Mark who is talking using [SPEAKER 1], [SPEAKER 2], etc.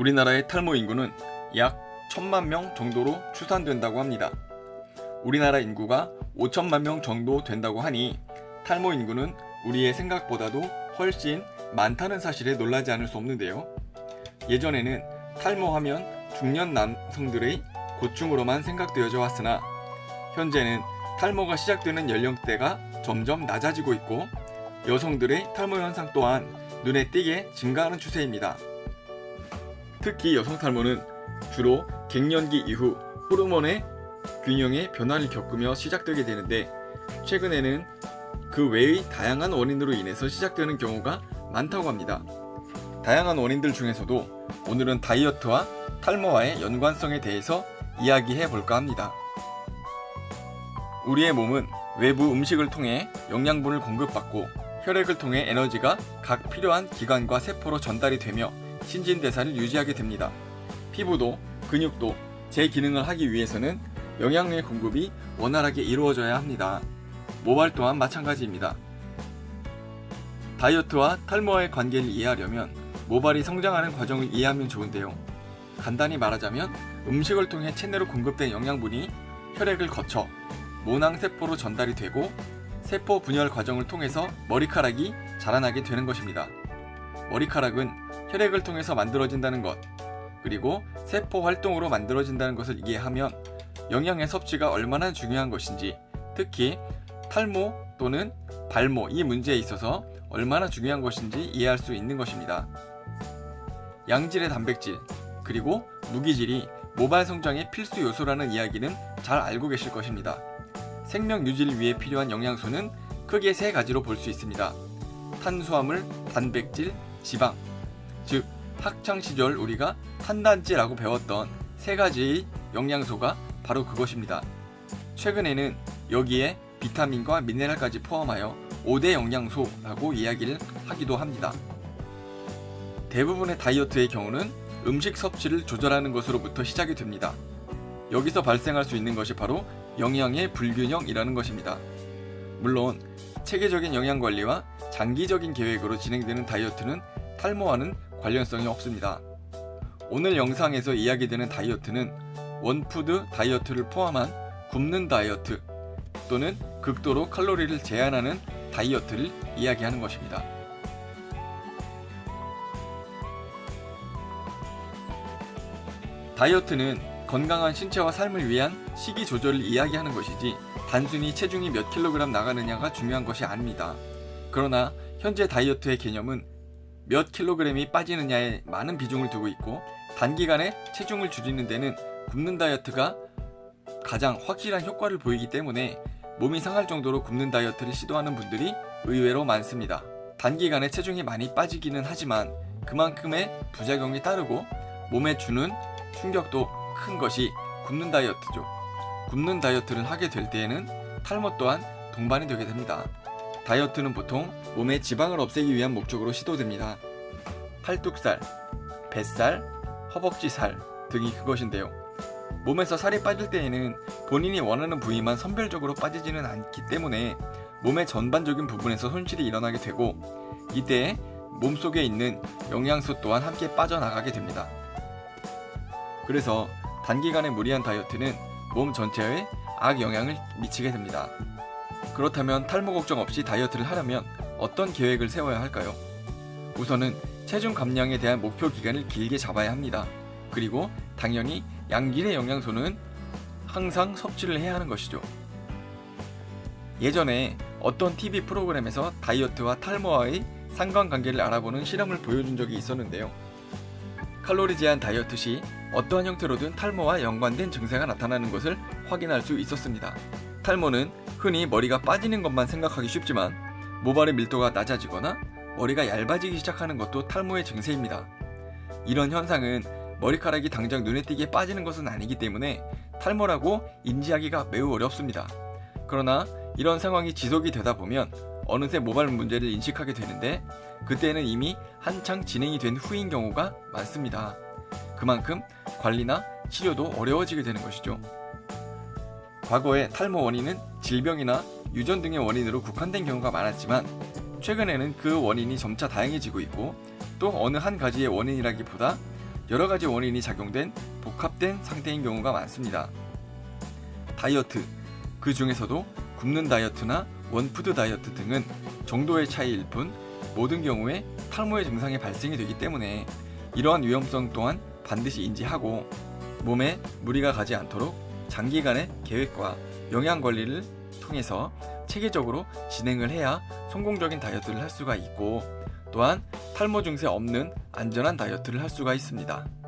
[SPEAKER 1] 우리나라의 탈모 인구는 약 천만 명 정도로 추산된다고 합니다. 우리나라 인구가 5천만 명 정도 된다고 하니 탈모 인구는 우리의 생각보다도 훨씬 많다는 사실에 놀라지 않을 수 없는데요. 예전에는 탈모하면 중년 남성들의 고충으로만 생각되어져 왔으나 현재는 탈모가 시작되는 연령대가 점점 낮아지고 있고 여성들의 탈모 현상 또한 눈에 띄게 증가하는 추세입니다. 특히 여성 탈모는 주로 갱년기 이후 호르몬의 균형의 변화를 겪으며 시작되게 되는데 최근에는 그 외의 다양한 원인으로 인해서 시작되는 경우가 많다고 합니다. 다양한 원인들 중에서도 오늘은 다이어트와 탈모와의 연관성에 대해서 이야기해 볼까 합니다. 우리의 몸은 외부 음식을 통해 영양분을 공급받고 혈액을 통해 에너지가 각 필요한 기관과 세포로 전달이 되며 신진대사를 유지하게 됩니다. 피부도 근육도 제 기능을 하기 위해서는 영양의 공급이 원활하게 이루어져야 합니다. 모발 또한 마찬가지입니다. 다이어트와 탈모와의 관계를 이해하려면 모발이 성장하는 과정을 이해하면 좋은데요. 간단히 말하자면 음식을 통해 체내로 공급된 영양분이 혈액을 거쳐 모낭세포로 전달이 되고 세포 분열 과정을 통해서 머리카락이 자라나게 되는 것입니다. 머리카락은 혈액을 통해서 만들어진다는 것, 그리고 세포 활동으로 만들어진다는 것을 이해하면 영양의 섭취가 얼마나 중요한 것인지, 특히 탈모 또는 발모 이 문제에 있어서 얼마나 중요한 것인지 이해할 수 있는 것입니다. 양질의 단백질, 그리고 무기질이 모발 성장의 필수 요소라는 이야기는 잘 알고 계실 것입니다. 생명 유지를 위해 필요한 영양소는 크게 세 가지로 볼 수 있습니다. 탄수화물, 단백질, 지방. 즉, 학창 시절 우리가 탄단지라고 배웠던 세 가지의 영양소가 바로 그것입니다. 최근에는 여기에 비타민과 미네랄까지 포함하여 5대 영양소라고 이야기를 하기도 합니다. 대부분의 다이어트의 경우는 음식 섭취를 조절하는 것으로부터 시작이 됩니다. 여기서 발생할 수 있는 것이 바로 영양의 불균형이라는 것입니다. 물론 체계적인 영양 관리와 장기적인 계획으로 진행되는 다이어트는 탈모와는 관련성이 없습니다. 오늘 영상에서 이야기되는 다이어트는 원푸드 다이어트를 포함한 굶는 다이어트 또는 극도로 칼로리를 제한하는 다이어트를 이야기하는 것입니다. 다이어트는 건강한 신체와 삶을 위한 식이 조절을 이야기하는 것이지 단순히 체중이 몇 킬로그램 나가느냐가 중요한 것이 아닙니다. 그러나 현재 다이어트의 개념은 몇 킬로그램이 빠지느냐에 많은 비중을 두고 있고 단기간에 체중을 줄이는 데는 굶는 다이어트가 가장 확실한 효과를 보이기 때문에 몸이 상할 정도로 굶는 다이어트를 시도하는 분들이 의외로 많습니다. 단기간에 체중이 많이 빠지기는 하지만 그만큼의 부작용이 따르고 몸에 주는 충격도 큰 것이 굶는 다이어트죠. 굶는 다이어트를 하게 될 때에는 탈모 또한 동반이 되게 됩니다. 다이어트는 보통 몸의 지방을 없애기 위한 목적으로 시도됩니다. 팔뚝살, 뱃살, 허벅지살 등이 그것인데요. 몸에서 살이 빠질 때에는 본인이 원하는 부위만 선별적으로 빠지지는 않기 때문에 몸의 전반적인 부분에서 손실이 일어나게 되고 이때 몸속에 있는 영양소 또한 함께 빠져나가게 됩니다. 그래서 단기간에 무리한 다이어트는 몸 전체에 악영향을 미치게 됩니다. 그렇다면 탈모 걱정 없이 다이어트를 하려면 어떤 계획을 세워야 할까요? 우선은 체중 감량에 대한 목표 기간을 길게 잡아야 합니다. 그리고 당연히 양질의 영양소는 항상 섭취를 해야 하는 것이죠. 예전에 어떤 TV 프로그램에서 다이어트와 탈모와의 상관관계를 알아보는 실험을 보여준 적이 있었는데요. 칼로리 제한 다이어트 시 어떠한 형태로든 탈모와 연관된 증세가 나타나는 것을 확인할 수 있었습니다. 탈모는 흔히 머리가 빠지는 것만 생각하기 쉽지만 모발의 밀도가 낮아지거나 머리가 얇아지기 시작하는 것도 탈모의 증세입니다. 이런 현상은 머리카락이 당장 눈에 띄게 빠지는 것은 아니기 때문에 탈모라고 인지하기가 매우 어렵습니다. 그러나 이런 상황이 지속이 되다 보면 어느새 모발 문제를 인식하게 되는데 그때는 이미 한창 진행이 된 후인 경우가 많습니다. 그만큼 관리나 치료도 어려워지게 되는 것이죠. 과거에 탈모 원인은 질병이나 유전 등의 원인으로 국한된 경우가 많았지만 최근에는 그 원인이 점차 다양해지고 있고 또 어느 한 가지의 원인이라기보다 여러 가지 원인이 작용된 복합된 상태인 경우가 많습니다. 다이어트 그 중에서도 굶는 다이어트나 one food 다이어트 등은 정도의 차이일 뿐 모든 경우에 탈모의 증상이 발생이 되기 때문에 이러한 위험성 또한 반드시 인지하고 몸에 무리가 가지 않도록 장기간의 계획과 영양 관리를 통해서 체계적으로 진행을 해야 성공적인 다이어트를 할 수가 있고 또한 탈모 증세 없는 안전한 다이어트를 할 수가 있습니다.